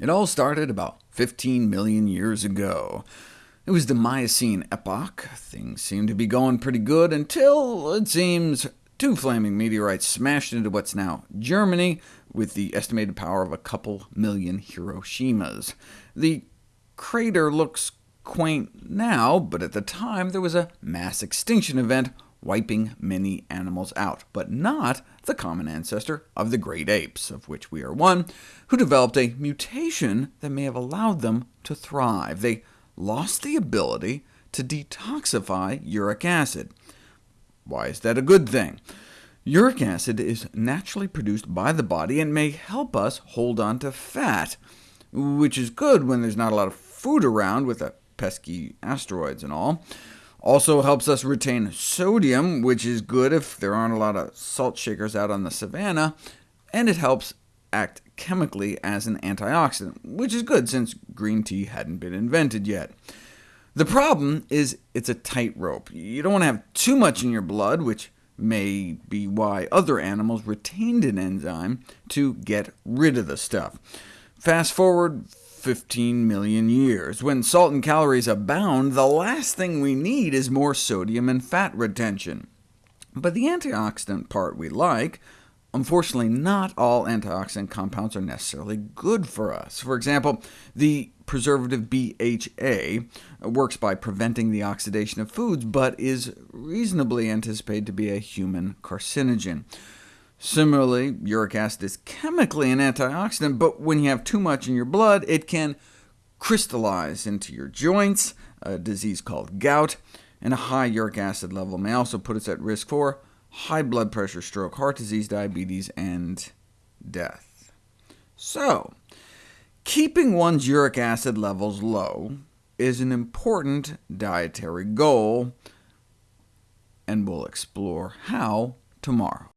It all started about 15 million years ago. It was the Miocene epoch. Things seemed to be going pretty good until, it seems, two flaming meteorites smashed into what's now Germany, with the estimated power of a couple million Hiroshimas. The crater looks quaint now, but at the time there was a mass extinction event wiping many animals out, but not the common ancestor of the great apes, of which we are one, who developed a mutation that may have allowed them to thrive. They lost the ability to detoxify uric acid. Why is that a good thing? Uric acid is naturally produced by the body and may help us hold on to fat, which is good when there's not a lot of food around with the pesky asteroids and all. Also helps us retain sodium, which is good if there aren't a lot of salt shakers out on the savanna, and it helps act chemically as an antioxidant, which is good since green tea hadn't been invented yet. The problem is it's a tightrope. You don't want to have too much in your blood, which may be why other animals retained an enzyme to get rid of the stuff. Fast forward 15 million years. When salt and calories abound, the last thing we need is more sodium and fat retention. But the antioxidant part we like, unfortunately not all antioxidant compounds are necessarily good for us. For example, the preservative BHA works by preventing the oxidation of foods, but is reasonably anticipated to be a human carcinogen. Similarly, uric acid is chemically an antioxidant, but when you have too much in your blood, it can crystallize into your joints, a disease called gout, and a high uric acid level may also put us at risk for high blood pressure, stroke, heart disease, diabetes, and death. So, keeping one's uric acid levels low is an important dietary goal, and we'll explore how tomorrow.